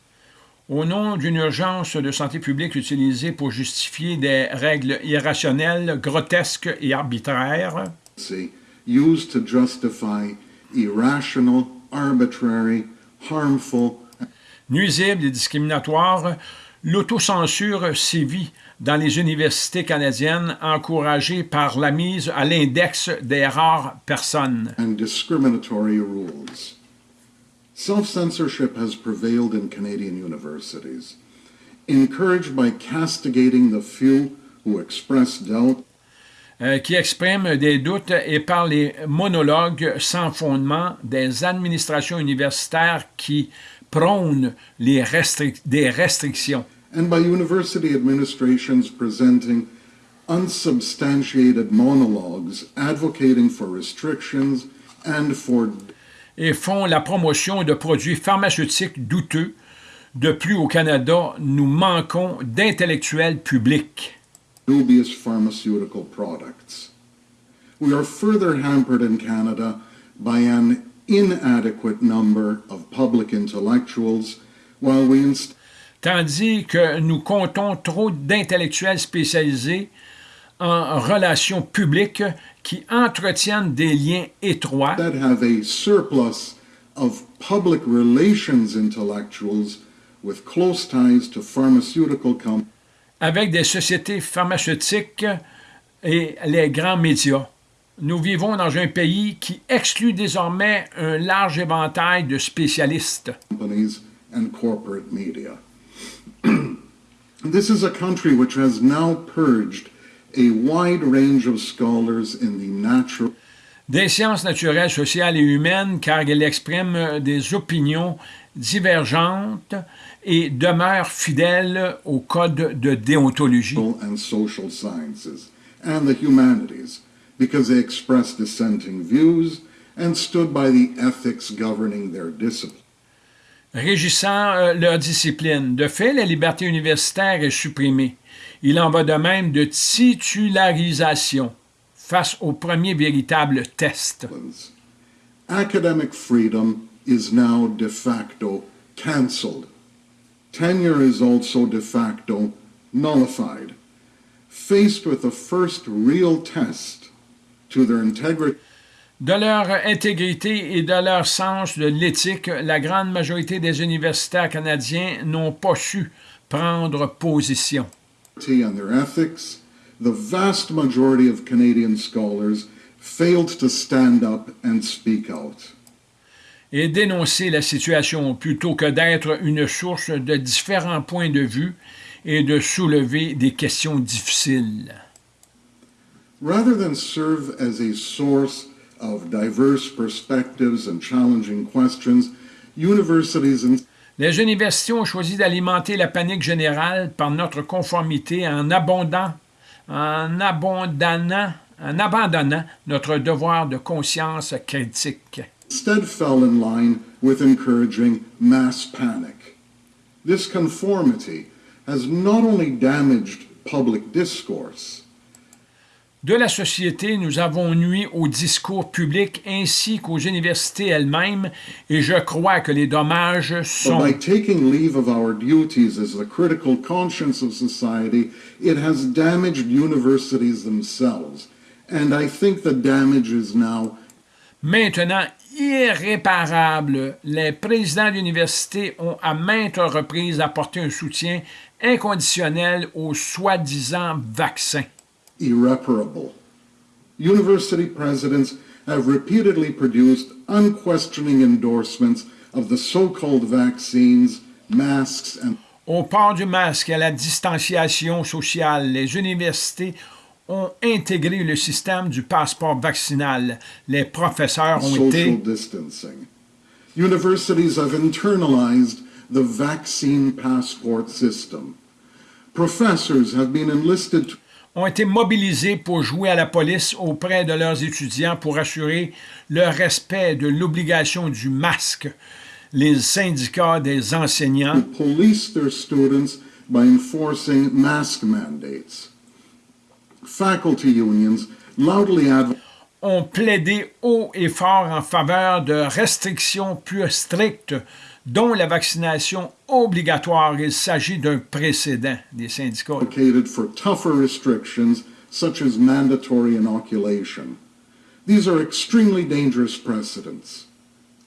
A: Au nom d'une urgence de santé publique utilisée pour justifier des règles irrationnelles, grotesques et arbitraires,
E: used to justify irrational, arbitrary, harmful,
A: nuisibles et discriminatoires, l'autocensure sévit dans les universités canadiennes, encouragée par la mise à l'index des rares personnes.
E: and discriminatory rules. Self censorship has prevailed in Canadian universities, encouraged by castigating the few who express doubt
A: euh, qui expriment des doutes et par les monologues sans fondement des administrations universitaires qui prônent les restric- des restrictions.
E: And by university administrations presenting unsubstantiated monologues advocating for restrictions and for
A: et font la promotion de produits pharmaceutiques douteux. De plus, au Canada, nous manquons d'intellectuels publics.
E: dubious pharmaceutical products. We are further hampered in Canada by an inadequate number of public intellectuals, while we inst-
A: tandis que nous comptons trop d'intellectuels spécialisés en relations publiques qui entretiennent des liens étroits
E: that have a surplus of public relations intellectuals with close ties to pharmaceutical companies
A: avec des sociétés pharmaceutiques et les grands médias. Nous vivons dans un pays qui exclut désormais un large éventail de spécialistes.
E: and corporate media. This is a country which has now purged a wide range of scholars in the natural
A: Des sciences naturelles, sociales et humaines, car il exprime des opinions divergentes et demeure fidèle au code de déontologie.
E: and social sciences and the humanities because they expressed dissenting views and stood by the ethics governing their discipline.
A: Régissant euh, leur discipline. De fait, la liberté universitaire est supprimée. Il en va de même de titularisation face au premier véritable test.
E: Academic freedom is now de facto cancelled. Tenure is also de facto nullified. Faced with the first real test to their integrity
A: De leur intégrité et de leur sens de l'éthique, la grande majorité des universitaires canadiens n'ont pas su prendre position.
E: and their ethics, the vast majority of Canadian scholars failed to stand up and speak out.
A: et dénoncer la situation plutôt que d'être une source de différents points de vue et de soulever des questions difficiles.
E: Rather than serve as a source of diverse perspectives and challenging questions, universities and
A: Les universités ont choisi d'alimenter la panique générale par notre conformité en abondant, en abandonnant, en abandonnant notre devoir de conscience critique.
E: instead fell in line with encouraging mass panic. This conformity has not only damaged public discourse,
A: De la société, nous avons nui au discours public ainsi qu'aux universités elles-mêmes, et je crois que les dommages
E: but
A: sont
E: by taking leave of our duties as the critical conscience of society, it has damaged universities themselves. And I think the damage is now
A: maintenant irréparables. Les présidents d'université ont à maintes reprises apporté un soutien inconditionnel aux soi-disant vaccins.
E: Irreparable. University presidents have repeatedly produced unquestioning endorsements of the so-called vaccines, masks, and
A: Au port du masque à la distanciation sociale, les universités ont intégré le système du passeport vaccinal. Les professeurs ont
E: social
A: été
E: distancing. Universities have internalized the vaccine passport system. Professors have been enlisted to
A: ont été mobilisés pour jouer à la police auprès de leurs étudiants pour assurer le respect de l'obligation du masque. Les syndicats des enseignants
E: police their students by enforcing mask mandates. Faculty unions loudly
A: ont plaidé haut et fort en faveur de restrictions plus strictes, dont la vaccination obligatoire. Il s'agit d'un précédent des syndicats.
E: advocated for tougher restrictions such as mandatory inoculation. These are extremely dangerous precedents.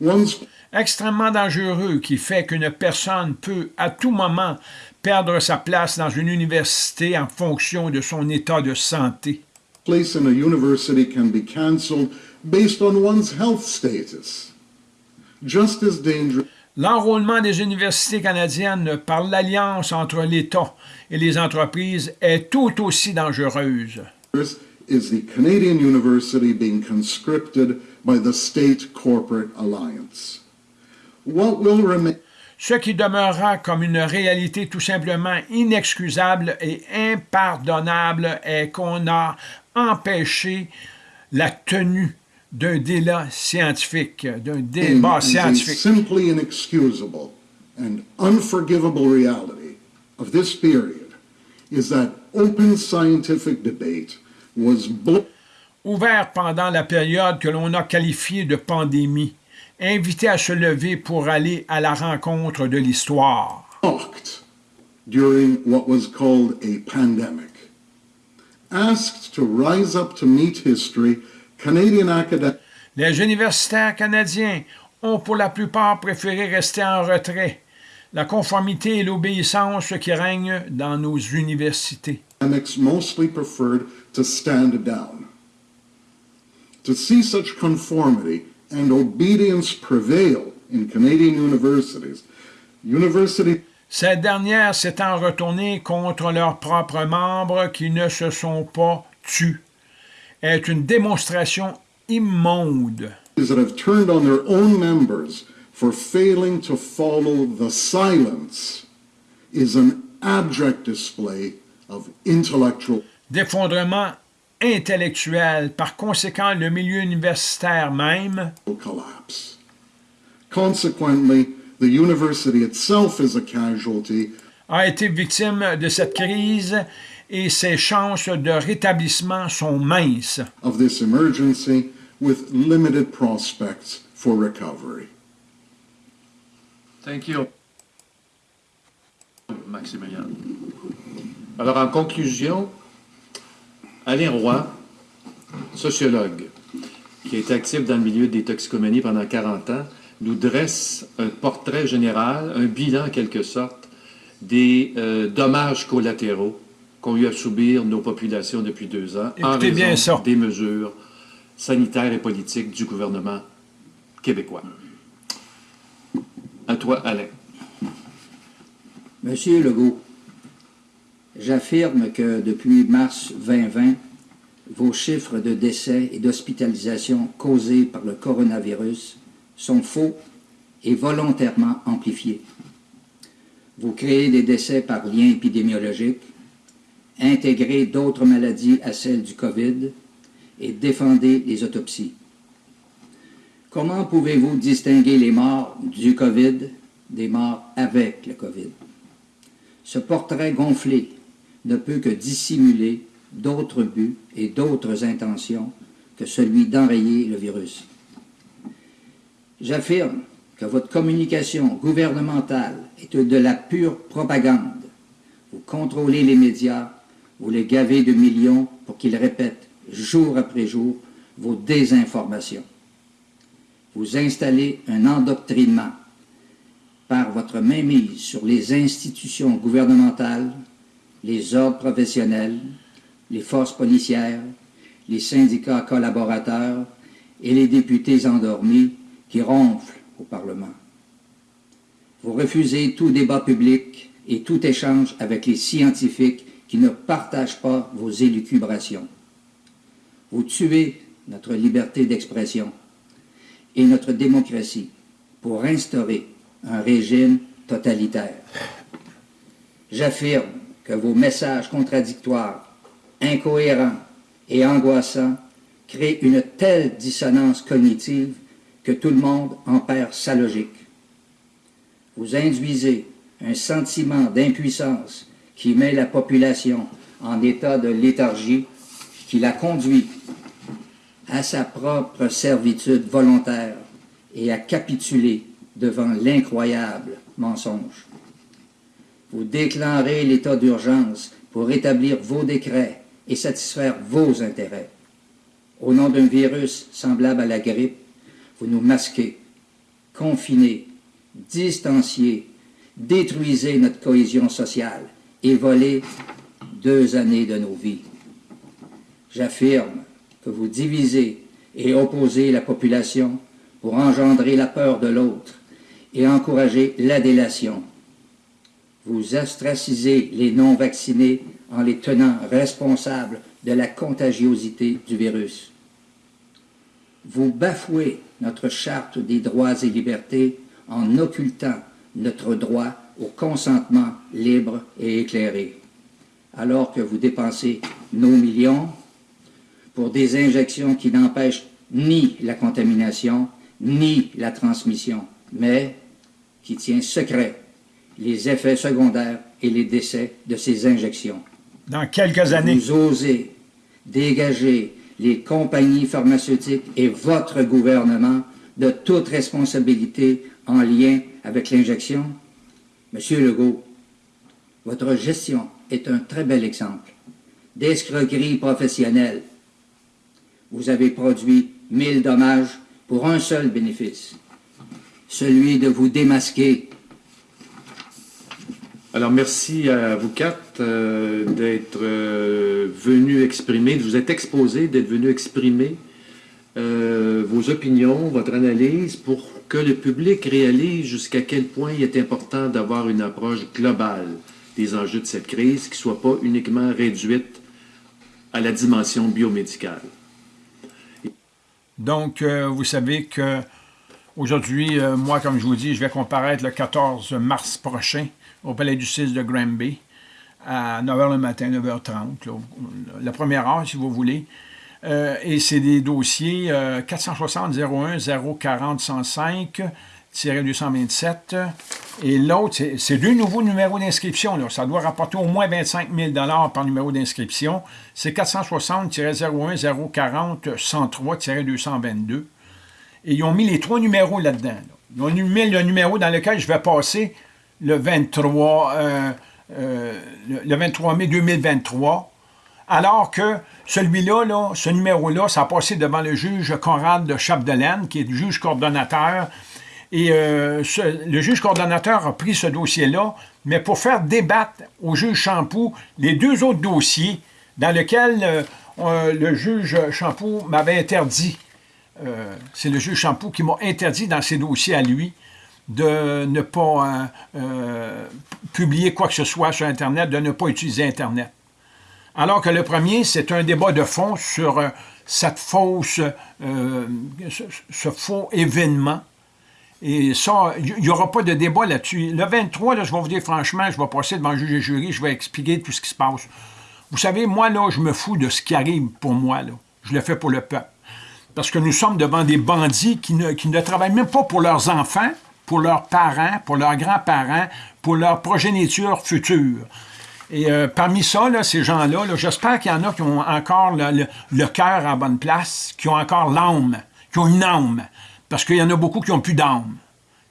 E: One's
A: extrêmement dangereux qui fait qu'une personne peut à tout moment perdre sa place dans une université en fonction de son état de santé.
E: place in a university can be cancelled based on one's health status. Just as dangerous
A: L'enrôlement des universités canadiennes par l'alliance entre l'État et les entreprises est tout aussi dangereuse.
E: is the Canadian university being conscripted by the state corporate alliance. What will remain
A: Ce qui demeurera comme une réalité tout simplement inexcusable et impardonnable est qu'on a empêché la tenue d'un débat scientifique, d'un débat scientifique.
E: simply inexcusable and unforgivable reality of this period is that open scientific debate was
A: Ouvert pendant la période que l'on a qualifiée de pandémie, invité à se lever pour aller à la rencontre de l'histoire.
E: blocked during what was called a pandemic. Asked to rise up to meet history, Canadian academics
A: Les universitaires canadiens ont pour la plupart préféré rester en retrait. La conformité et l'obéissance qui règnent dans nos universités.
E: mostly preferred to stand down. To see such conformity and obedience prevail in Canadian universities, university
A: Ces dernières s'étant retournées contre leurs propres membres qui ne se sont pas tus, est une démonstration immonde.
E: that have turned on their own members for failing to follow the silence is an abject display of intellectual
A: D'effondrement intellectuel, par conséquent, le milieu universitaire même
E: collapse. Consequently, the university itself is a casualty
A: a été victime de cette crise et ses chances de rétablissement sont minces.
E: of this emergency with limited prospects for recovery.
B: Thank you. Maximilien. Alors, en conclusion, Alain Roy, sociologue, qui a été actif dans le milieu des toxicomanies pendant 40 ans, nous dresse un portrait général, un bilan en quelque sorte, des euh, dommages collatéraux qu'ont eu à subir nos populations depuis deux ans en
A: Écoutez bien
B: raison
A: ça.
B: des mesures sanitaires et politiques du gouvernement québécois. À toi, Alain.
F: Monsieur Legault, j'affirme que depuis mars 2020, vos chiffres de décès et d'hospitalisation causés par le coronavirus sont faux et volontairement amplifiés. Vous créez des décès par lien épidémiologique, intégrez d'autres maladies à celles du COVID et défendez les autopsies. Comment pouvez-vous distinguer les morts du COVID des morts avec le COVID? Ce portrait gonflé ne peut que dissimuler d'autres buts et d'autres intentions que celui d'enrayer le virus. J'affirme que votre communication gouvernementale est de la pure propagande. Vous contrôlez les médias, vous les gavez de millions pour qu'ils répètent jour après jour vos désinformations. Vous installez un endoctrinement par votre mainmise sur les institutions gouvernementales, les ordres professionnels, les forces policières, les syndicats collaborateurs et les députés endormis qui ronflent au Parlement. Vous refusez tout débat public et tout échange avec les scientifiques qui ne partagent pas vos élucubrations. Vous tuez notre liberté d'expression et notre démocratie pour instaurer un régime totalitaire. J'affirme que vos messages contradictoires, incohérents et angoissants créent une telle dissonance cognitive que tout le monde en perd sa logique. Vous induisez un sentiment d'impuissance qui met la population en état de léthargie, qui la conduit à sa propre servitude volontaire et à capituler devant l'incroyable mensonge. Vous déclarez l'état d'urgence pour rétablir vos décrets et satisfaire vos intérêts. Au nom d'un virus semblable à la grippe, vous nous masquez, confinez, distanciez, détruisez notre cohésion sociale et volez deux années de nos vies. J'affirme que vous divisez et opposez la population pour engendrer la peur de l'autre et encourager la délation. Vous ostracisez les non-vaccinés en les tenant responsables de la contagiosité du virus. Vous bafouez notre charte des droits et libertés en occultant notre droit au consentement libre et éclairé, alors que vous dépensez nos millions pour des injections qui n'empêchent ni la contamination, ni la transmission, mais qui tient secret les effets secondaires et les décès de ces injections.
A: Dans quelques années,
F: Vous osez dégager les compagnies pharmaceutiques et votre gouvernement de toute responsabilité en lien avec l'injection? Monsieur Legault, Votre gestion est un très bel exemple d'escroquerie professionnelle. Vous avez produit mille dommages pour un seul bénéfice, celui de vous démasquer.
B: Alors, merci à vous quatre euh, d'être euh, venus exprimer, de vous êtes exposés, d'être venus exprimer euh, vos opinions, votre analyse pour que le public réalise jusqu'à quel point il est important d'avoir une approche globale des enjeux de cette crise qui ne soit pas uniquement réduite à la dimension biomédicale.
A: Donc, euh, vous savez que aujourd'hui, euh, moi, comme je vous dis, je vais comparaître le 14 mars prochain au Palais du 6 de Granby à 9h le matin, 9h30, la première heure, si vous voulez. Euh, et c'est des dossiers 460-01, 040 105, 227. Et l'autre, c'est deux nouveaux numéros d'inscription. Ça doit rapporter au moins 25 000 par numéro d'inscription. C'est 460-01 040 103 222. Et ils ont mis les trois numéros là-dedans. Ils ont mis le numéro dans lequel je vais passer le 23, euh, euh, le 23 mai 2023. Alors que celui-là, là, ce numéro-là, ça a passé devant le juge Conrad de Chapdelaine, qui est le juge coordonnateur et euh, le juge coordonnateur a pris ce dossier-là, mais pour faire débattre au juge Champoux les deux autres dossiers dans lesquels euh, euh, le juge Champoux m'avait interdit, c'est le juge Champoux qui m'a interdit dans ses dossiers à lui de ne pas publier quoi que ce soit sur Internet, de ne pas utiliser Internet. Alors que le premier, c'est un débat de fond sur cette fausse, ce faux événement et ça, il n'y aura pas de débat là-dessus. Le 23, là, je vais vous dire franchement, je vais passer devant le juge et jury, je vais expliquer tout ce qui se passe. Vous savez, moi, là, je me fous de ce qui arrive pour moi. Là. Je le fais pour le peuple. Parce que nous sommes devant des bandits qui ne, qui ne travaillent même pas pour leurs enfants, pour leurs parents, pour leurs grands-parents, pour leur progéniture future. Et euh, parmi ça, ces gens-là, -là, j'espère qu'il y en a qui ont encore le, cœur à bonne place, qui ont encore l'âme, qui ont une âme. Parce qu'il y en a beaucoup qui n'ont plus d'âme.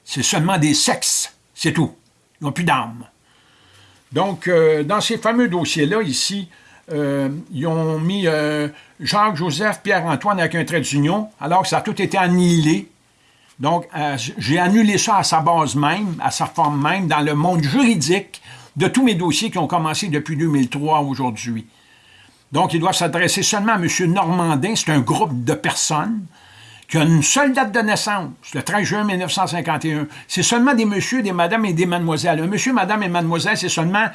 A: C'est seulement des sexes, c'est tout. Ils n'ont plus d'âme. Donc, euh, dans ces fameux dossiers-là, ici, euh, ils ont mis euh, Jacques-Joseph, Pierre-Antoine avec un trait d'union, alors que ça a tout été annihilé. Donc, j'ai annulé ça à sa base même, à sa forme même, dans le monde juridique de tous mes dossiers qui ont commencé depuis 2003 aujourd'hui. Donc, il doit s'adresser seulement à M. Normandin, c'est un groupe de personnes, qui a une seule date de naissance, le 13 juin 1951. C'est seulement des messieurs, des madames et des mademoiselles. Un monsieur, madame et mademoiselle, c'est seulement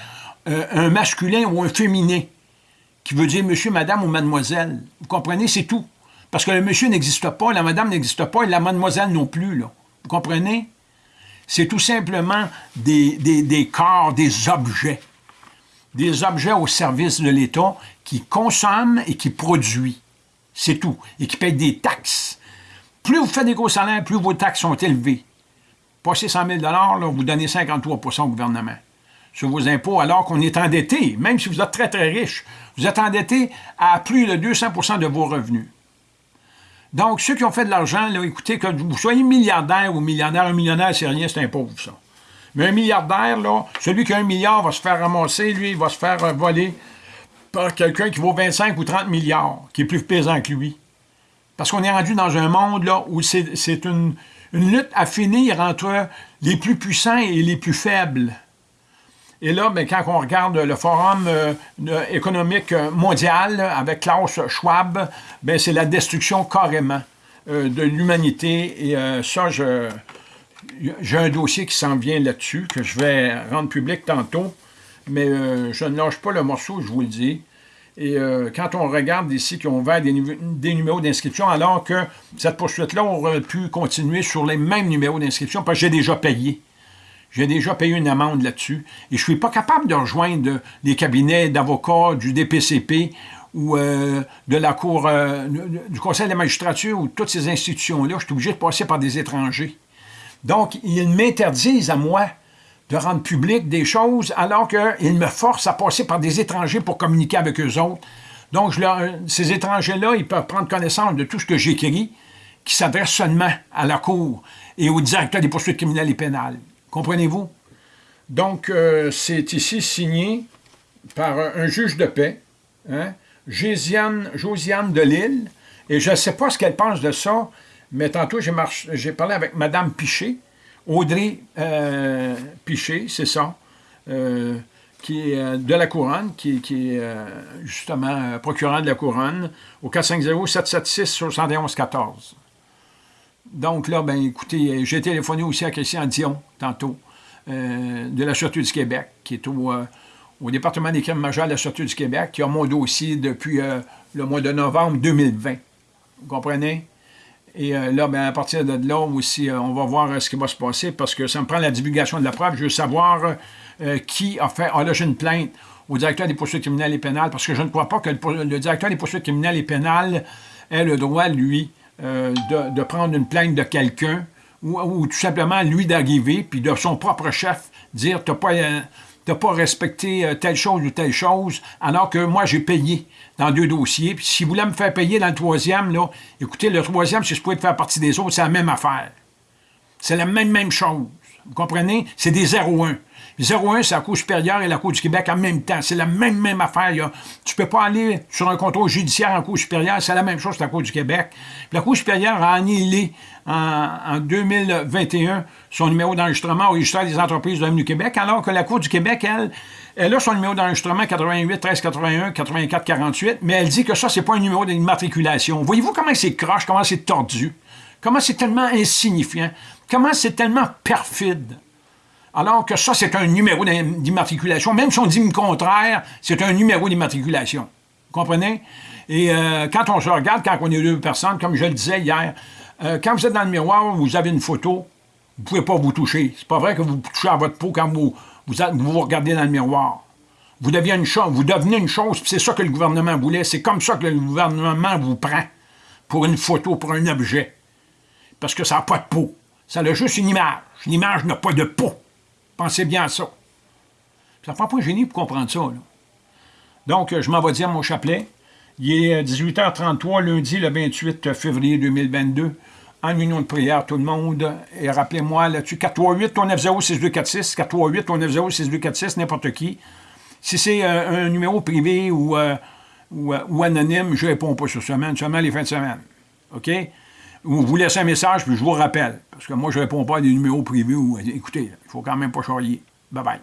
A: euh, un masculin ou un féminin, qui veut dire monsieur, madame ou mademoiselle. Vous comprenez? C'est tout. Parce que le monsieur n'existe pas, la madame n'existe pas et la mademoiselle non plus. Là. Vous comprenez? C'est tout simplement des, corps, des objets. Des objets au service de l'État qui consomment et qui produisent. C'est tout. Et qui payent des taxes plus vous faites des gros salaires, plus vos taxes sont élevées. Passez 100 000 là, vous donnez 53% au gouvernement sur vos impôts, alors qu'on est endetté, même si vous êtes très, très riche, vous êtes endetté à plus de 200% de vos revenus. Donc, ceux qui ont fait de l'argent, écoutez, que vous soyez milliardaire ou millionnaire, un millionnaire, c'est rien, c'est un pauvre, ça. Mais un milliardaire, là, celui qui a un milliard va se faire ramasser, lui, va se faire euh, voler par quelqu'un qui vaut 25 ou 30 milliards, qui est plus pesant que lui. Parce qu'on est rendu dans un monde où c'est une, lutte à finir entre les plus puissants et les plus faibles. Et là, ben, quand on regarde le Forum euh, économique mondial avec Klaus Schwab, ben, c'est la destruction carrément euh, de l'humanité. Et euh, ça, j'ai un dossier qui s'en vient là-dessus, que je vais rendre public tantôt. Mais je ne lâche pas le morceau, je vous le dis. Et euh, quand on regarde ici qu'ils ont ouvert des, numéros d'inscription, alors que cette poursuite-là aurait pu continuer sur les mêmes numéros d'inscription, parce que j'ai déjà payé. J'ai déjà payé une amende là-dessus. Et je ne suis pas capable de rejoindre les cabinets d'avocats du DPCP ou euh, de la Cour, euh, du Conseil de la magistrature ou toutes ces institutions-là. Je suis obligé de passer par des étrangers. Donc, ils m'interdisent à moi de rendre public des choses alors qu'ils me forcent à passer par des étrangers pour communiquer avec eux autres. Donc, ces étrangers-là, ils peuvent prendre connaissance de tout ce que j'écris, qui s'adresse seulement à la Cour et au directeur des poursuites criminelles et pénales. Comprenez-vous? Donc, euh, c'est ici signé par un juge de paix, hein, Josiane, de Lille, et je ne sais pas ce qu'elle pense de ça, mais tantôt, j'ai parlé avec Mme Piché, Audrey euh, Piché, c'est ça, euh, qui est de la Couronne, qui, est justement procureur de la Couronne, au 450-776-7114. Donc là, ben écoutez, j'ai téléphoné aussi à Christian Dion, tantôt, de la Sûreté du Québec, qui est au, au département des crimes majeurs de la Sûreté du Québec, qui a mon dossier depuis le mois de novembre 2020. Vous comprenez? Et euh, là, ben, à partir de là aussi, euh, on va voir euh, ce qui va se passer parce que ça me prend la divulgation de la preuve. Je veux savoir qui a fait. Ah là, j'ai une plainte au directeur des poursuites criminelles et pénales parce que je ne crois pas que le, directeur des poursuites criminelles et pénales ait le droit, lui, de, prendre une plainte de quelqu'un ou, tout simplement, lui, d'arriver puis de son propre chef dire T'as pas n'as pas respecté euh, telle chose ou telle chose, alors que moi, j'ai payé dans deux dossiers. Puis si vous voulez me faire payer dans le troisième, là, écoutez, le troisième, si je pouvais faire partie des autres, c'est la même affaire. C'est la même, même chose. Vous comprenez? C'est des 0-1. 0-1, c'est la Cour supérieure et la Cour du Québec en même temps. C'est la même, même affaire. Tu ne peux pas aller sur un contrôle judiciaire en Cour supérieure. C'est la même chose que la Cour du Québec. la Cour supérieure a annihilé en, 2021 son numéro d'enregistrement au registre des entreprises de du Québec, alors que la Cour du Québec, elle, elle a son numéro d'enregistrement 88 13 81 84 48, mais elle dit que ça, c'est pas un numéro d'immatriculation. Voyez-vous comment c'est croche, comment c'est tordu, comment c'est tellement insignifiant, comment c'est tellement perfide? Alors que ça, c'est un numéro d'immatriculation. Même si on dit le contraire, c'est un numéro d'immatriculation. Vous comprenez? Et euh, quand on se regarde, quand on est deux personnes, comme je le disais hier, euh, quand vous êtes dans le miroir, vous avez une photo, vous ne pouvez pas vous toucher. C'est pas vrai que vous touchez à votre peau quand vous vous, regardez dans le miroir. Vous devenez une chose, vous devenez une chose, c'est ça que le gouvernement voulait. C'est comme ça que le gouvernement vous prend pour une photo, pour un objet. Parce que ça n'a pas de peau. Ça a juste une image. L'image n'a pas de peau. Pensez bien à ça. Ça prend pas un génie pour comprendre ça. Donc, je m'en vais dire mon chapelet. Il est 18h33, lundi, le 28 février 2022. En union de prière, tout le monde. Et rappelez-moi là-dessus, 438-390-6246, 438-390-6246, n'importe qui. Si c'est euh, un numéro privé ou, euh, euh, ou, anonyme, je ne réponds pas sur semaine, seulement les fins de semaine. OK? Ou vous laissez un message, puis je vous rappelle. Parce que moi, je ne réponds pas à des numéros privés. Ou, écoutez, il ne faut quand même pas charrier. Bye-bye.